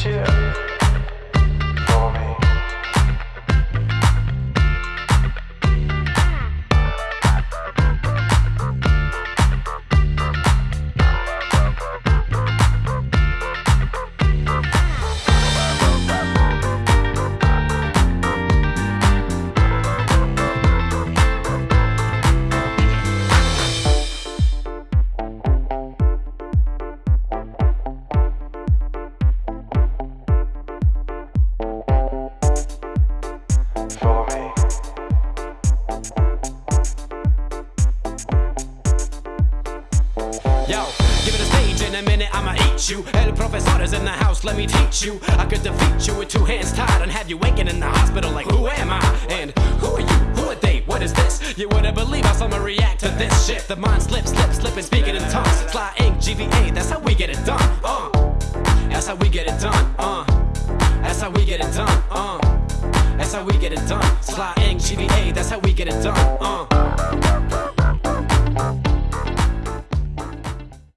chill. Meet you. El profesor is in a minute I'mma eat you. Hey professors in the house, let me teach you. I could defeat you with two hands tied and have you waking in the hospital like, who am I? And who are you? Who are they? What is this? You wouldn't believe how someone react to this shit. The mind slips, slip, slipping, speaking in tongues. Sly ink, GVA, that's how we get it done. Uh, that's how we get it done. Uh, that's how we get it done. Uh, that's how we get it done. Sly ink, GVA, that's how we get it done. Uh.